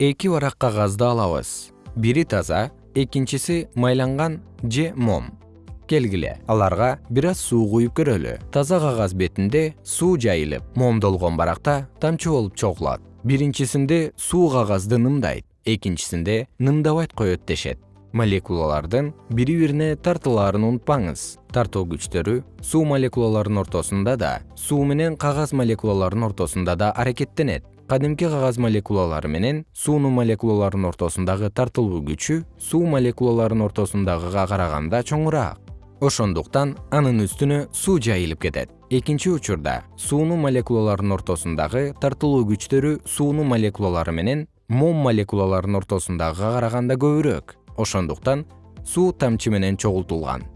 эки барак кагазды алабыз. Бири таза экинчиси майланган же мом. Келгиле аларга бир аз суу куюп көрөлү. Таза кагаз бетинде суу жайылып момдолгон баракта тамчы болуп чогулат. Биринчисинде суу кагазды нымдайт экинчисинде нымдабайт коет дешет. Молекулалардын бири бирине тартылаарын унутпаңыз. Тартуу күчтөрү суу молекулаларынын ортосунда да суу менен кагаз молекулаларынын ортосунда да аракеттенет кадимки кагаз молекулалары менен суунун молекулаларынын ортосундагы тартылуу күчү суу молекулаларынын ортосундагыга караганда чоңураак. Ошондуктан анын үстүнө суу жайылып кетет. Экинчи учурда суунун молекулаларынын ортосундагы тартылуу күчтөрү суунун молекулалары менен мом молекулаларынын ортосундагыга караганда көбүрөөк. Ошондуктан суу тамчы менен чогултулган